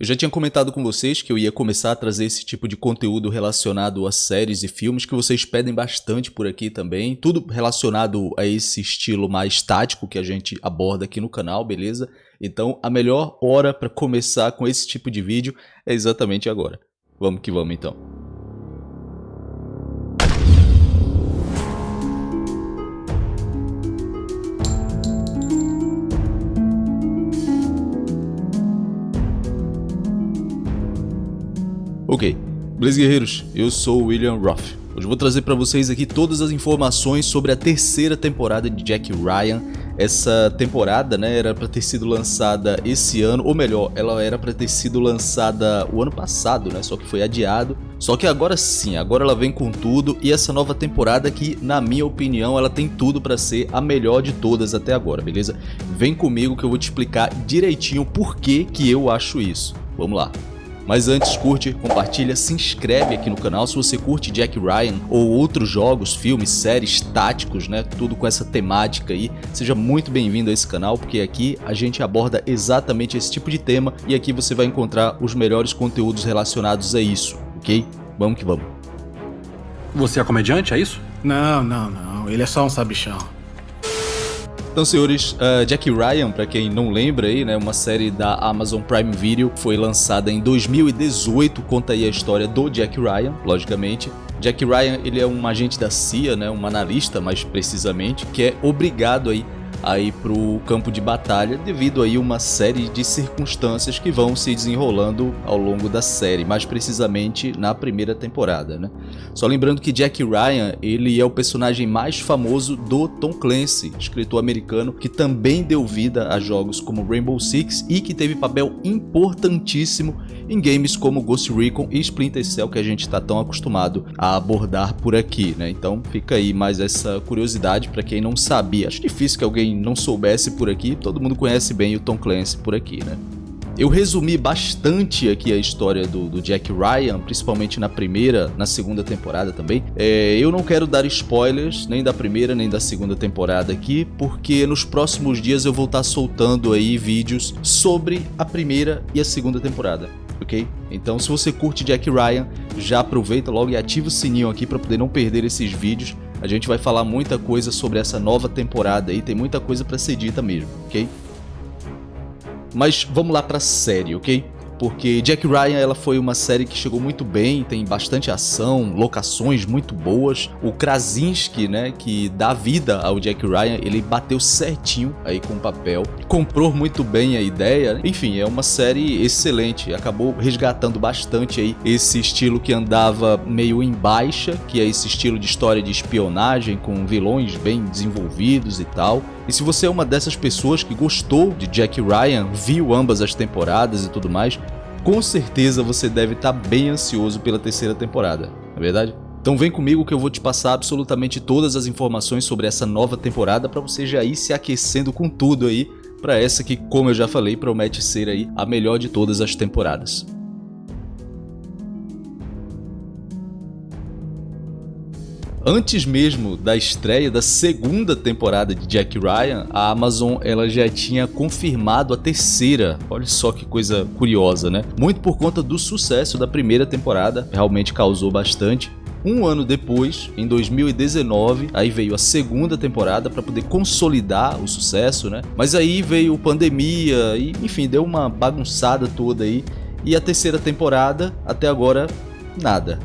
Eu já tinha comentado com vocês que eu ia começar a trazer esse tipo de conteúdo relacionado a séries e filmes que vocês pedem bastante por aqui também. Tudo relacionado a esse estilo mais tático que a gente aborda aqui no canal, beleza? Então a melhor hora para começar com esse tipo de vídeo é exatamente agora. Vamos que vamos então. Ok, beleza guerreiros, eu sou o William Roth. Hoje vou trazer para vocês aqui todas as informações sobre a terceira temporada de Jack Ryan. Essa temporada né, era para ter sido lançada esse ano, ou melhor, ela era para ter sido lançada o ano passado, né, só que foi adiado. Só que agora sim, agora ela vem com tudo e essa nova temporada que, na minha opinião, ela tem tudo para ser a melhor de todas até agora, beleza? Vem comigo que eu vou te explicar direitinho por que, que eu acho isso. Vamos lá. Mas antes, curte, compartilha, se inscreve aqui no canal se você curte Jack Ryan ou outros jogos, filmes, séries, táticos, né? Tudo com essa temática aí. Seja muito bem-vindo a esse canal, porque aqui a gente aborda exatamente esse tipo de tema e aqui você vai encontrar os melhores conteúdos relacionados a isso, ok? Vamos que vamos. Você é comediante, é isso? Não, não, não. Ele é só um sabichão. Então, senhores, uh, Jack Ryan, para quem não lembra aí, né, uma série da Amazon Prime Video, foi lançada em 2018, conta aí a história do Jack Ryan, logicamente. Jack Ryan, ele é um agente da CIA, né, um analista mais precisamente, que é obrigado aí aí para o campo de batalha devido aí uma série de circunstâncias que vão se desenrolando ao longo da série, mais precisamente na primeira temporada, né? Só lembrando que Jack Ryan, ele é o personagem mais famoso do Tom Clancy, escritor americano que também deu vida a jogos como Rainbow Six e que teve papel importantíssimo em games como Ghost Recon e Splinter Cell que a gente está tão acostumado a abordar por aqui, né? Então fica aí mais essa curiosidade para quem não sabia. Acho difícil que alguém não soubesse por aqui, todo mundo conhece bem o Tom Clancy por aqui, né? Eu resumi bastante aqui a história do, do, Jack Ryan, principalmente na primeira, na segunda temporada também. É, eu não quero dar spoilers, nem da primeira nem da segunda temporada aqui, porque nos próximos dias eu vou estar soltando aí vídeos sobre a primeira e a segunda temporada. Ok? Então se você curte Jack Ryan, já aproveita logo e ativa o sininho aqui para poder não perder esses vídeos a gente vai falar muita coisa sobre essa nova temporada aí, tem muita coisa para ser dita mesmo, ok? Mas vamos lá pra série, ok? Porque Jack Ryan ela foi uma série que chegou muito bem, tem bastante ação, locações muito boas. O Krasinski, né, que dá vida ao Jack Ryan, ele bateu certinho aí com o papel, comprou muito bem a ideia. Enfim, é uma série excelente, acabou resgatando bastante aí esse estilo que andava meio em baixa, que é esse estilo de história de espionagem com vilões bem desenvolvidos e tal. E se você é uma dessas pessoas que gostou de Jack Ryan, viu ambas as temporadas e tudo mais, com certeza você deve estar tá bem ansioso pela terceira temporada, não é verdade? Então vem comigo que eu vou te passar absolutamente todas as informações sobre essa nova temporada para você já ir se aquecendo com tudo aí para essa que, como eu já falei, promete ser aí a melhor de todas as temporadas. Antes mesmo da estreia da segunda temporada de Jack Ryan, a Amazon ela já tinha confirmado a terceira. Olha só que coisa curiosa, né? Muito por conta do sucesso da primeira temporada, realmente causou bastante. Um ano depois, em 2019, aí veio a segunda temporada para poder consolidar o sucesso, né? Mas aí veio pandemia e, enfim, deu uma bagunçada toda aí. E a terceira temporada, até agora, nada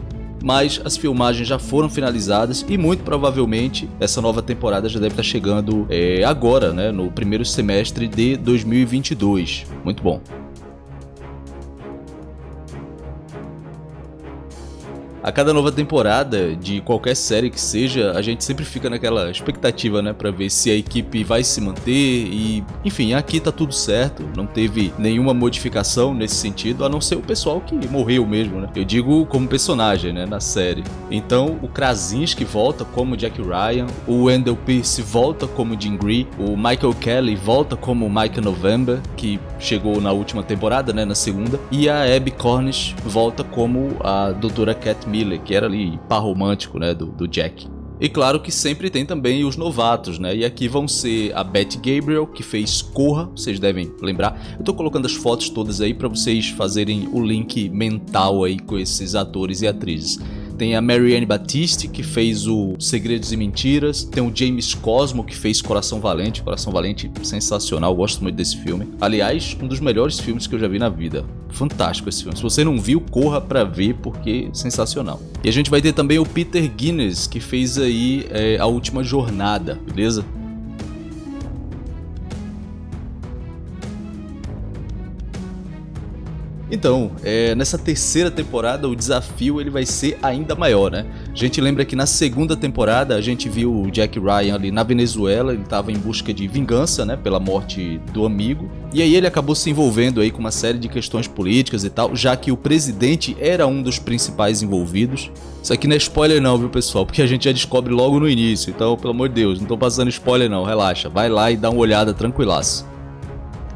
mas as filmagens já foram finalizadas e muito provavelmente essa nova temporada já deve estar chegando é, agora, né, no primeiro semestre de 2022. Muito bom. A cada nova temporada de qualquer série que seja, a gente sempre fica naquela expectativa, né, para ver se a equipe vai se manter e, enfim, aqui tá tudo certo, não teve nenhuma modificação nesse sentido, a não ser o pessoal que morreu mesmo, né? Eu digo como personagem, né, na série. Então, o Krasinski volta como Jack Ryan, o Wendell Pierce volta como Jim Gree, o Michael Kelly volta como Michael November, que chegou na última temporada, né, na segunda, e a Abby Cornish volta como a Doutora Cat Miller, que era ali par romântico, né, do, do Jack. E claro que sempre tem também os novatos, né? E aqui vão ser a Beth Gabriel, que fez Corra, vocês devem lembrar. Eu tô colocando as fotos todas aí para vocês fazerem o link mental aí com esses atores e atrizes. Tem a Marianne Batiste, que fez o Segredos e Mentiras. Tem o James Cosmo, que fez Coração Valente. Coração Valente, sensacional, gosto muito desse filme. Aliás, um dos melhores filmes que eu já vi na vida. Fantástico esse filme. Se você não viu, corra pra ver, porque é sensacional. E a gente vai ter também o Peter Guinness, que fez aí é, A Última Jornada, beleza? Então, é, nessa terceira temporada o desafio ele vai ser ainda maior, né? A gente lembra que na segunda temporada a gente viu o Jack Ryan ali na Venezuela, ele estava em busca de vingança, né, pela morte do amigo. E aí ele acabou se envolvendo aí com uma série de questões políticas e tal, já que o presidente era um dos principais envolvidos. Isso aqui não é spoiler não, viu pessoal, porque a gente já descobre logo no início, então pelo amor de Deus, não tô passando spoiler não, relaxa, vai lá e dá uma olhada tranquilaço.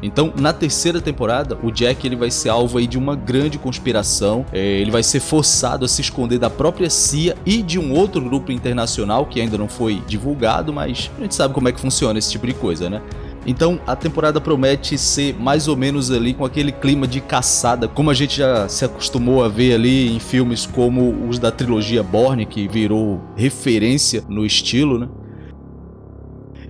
Então, na terceira temporada, o Jack ele vai ser alvo aí de uma grande conspiração. É, ele vai ser forçado a se esconder da própria CIA e de um outro grupo internacional que ainda não foi divulgado, mas a gente sabe como é que funciona esse tipo de coisa, né? Então a temporada promete ser mais ou menos ali com aquele clima de caçada, como a gente já se acostumou a ver ali em filmes como os da trilogia Bourne, que virou referência no estilo, né?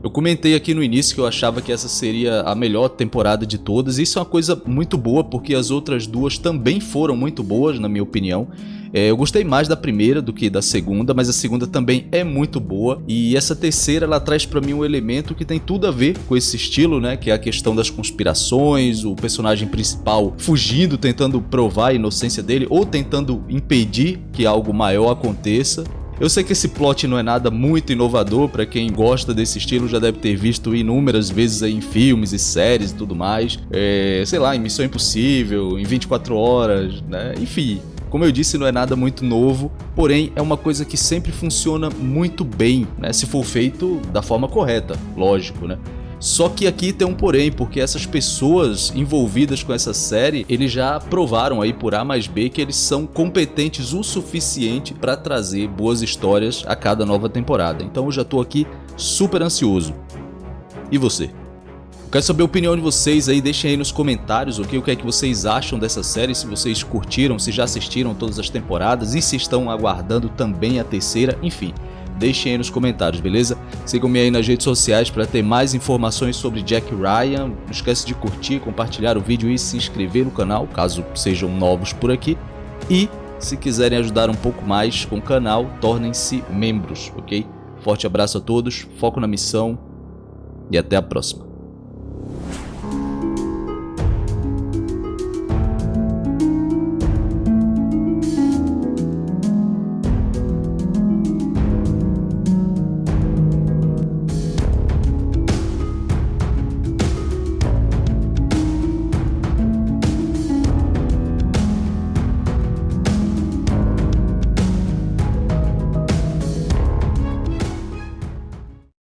Eu comentei aqui no início que eu achava que essa seria a melhor temporada de todas, e isso é uma coisa muito boa, porque as outras duas também foram muito boas, na minha opinião. É, eu gostei mais da primeira do que da segunda, mas a segunda também é muito boa. E essa terceira, ela traz para mim um elemento que tem tudo a ver com esse estilo, né? Que é a questão das conspirações, o personagem principal fugindo, tentando provar a inocência dele, ou tentando impedir que algo maior aconteça. Eu sei que esse plot não é nada muito inovador, para quem gosta desse estilo já deve ter visto inúmeras vezes em filmes e séries e tudo mais. É, sei lá, em Missão Impossível, em 24 Horas, né? Enfim, como eu disse, não é nada muito novo, porém é uma coisa que sempre funciona muito bem, né? Se for feito da forma correta, lógico, né? Só que aqui tem um porém, porque essas pessoas envolvidas com essa série, eles já provaram aí por A mais B que eles são competentes o suficiente para trazer boas histórias a cada nova temporada. Então eu já tô aqui super ansioso. E você? Quero saber a opinião de vocês aí, deixem aí nos comentários okay? o que é que vocês acham dessa série, se vocês curtiram, se já assistiram todas as temporadas e se estão aguardando também a terceira, enfim deixem aí nos comentários, beleza? Sigam-me aí nas redes sociais para ter mais informações sobre Jack Ryan. Não esquece de curtir, compartilhar o vídeo e se inscrever no canal, caso sejam novos por aqui. E se quiserem ajudar um pouco mais com o canal, tornem-se membros, ok? Forte abraço a todos, foco na missão e até a próxima.